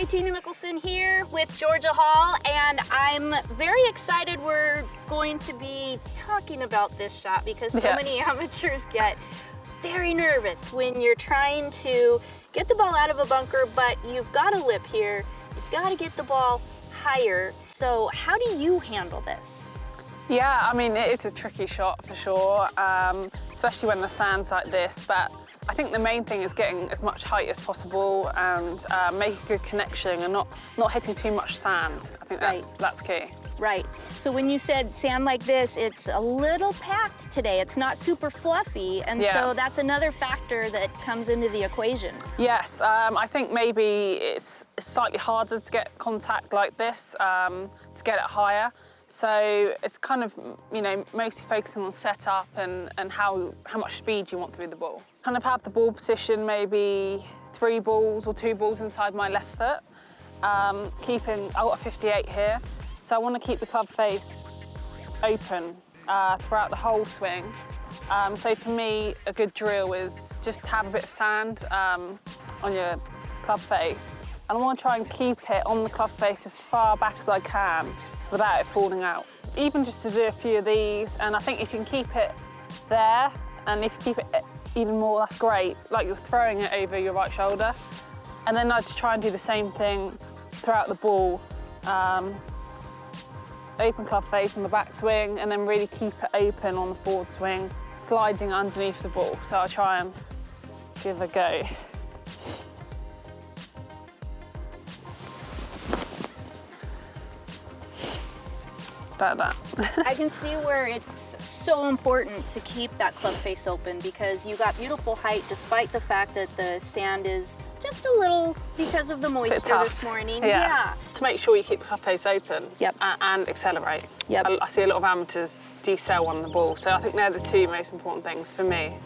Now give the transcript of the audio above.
Hi, Tina Mickelson here with Georgia Hall, and I'm very excited we're going to be talking about this shot because so Yeah. many amateurs get very nervous when you're trying to get the ball out of a bunker, but you've got a lip here, you've got to get the ball higher. So how do you handle this? Yeah, I mean, it is a tricky shot for sure, um, especially when the sand's like this. But I think the main thing is getting as much height as possible and uh, making a good connection and not, not hitting too much sand. I think that's, Right. that's key. Right. So when you said sand like this, it's a little packed today. It's not super fluffy. And Yeah. so that's another factor that comes into the equation. Yes, um, I think maybe it's, slightly harder to get contact like this, um, to get it higher. So it's kind of, you know, mostly focusing on setup and, and how, how much speed you want through the ball. Kind of have the ball position maybe three balls or two balls inside my left foot. Um, keeping, I've got a 58 here, so I want to keep the club face open uh, throughout the whole swing. Um, so for me, a good drill is just have a bit of sand um, on your club face. And I want to try and keep it on the club face as far back as I can without it falling out. Even just to do a few of these, and I think if you can keep it there, and if you keep it even more, that's great, like you're throwing it over your right shoulder. And then I'd try and do the same thing throughout the ball. Um, open club face on the back swing and then really keep it open on the forward swing, sliding underneath the ball. So I'll try and give a go. Like that. I can see where it's so important to keep that club face open because you got beautiful height despite the fact that the sand is just a little because of the moisture this morning. Yeah. To make sure you keep the club face open Yep. a- and accelerate. Yep. I, I see a lot of amateurs decel on the ball, so I think they're the two most important things for me.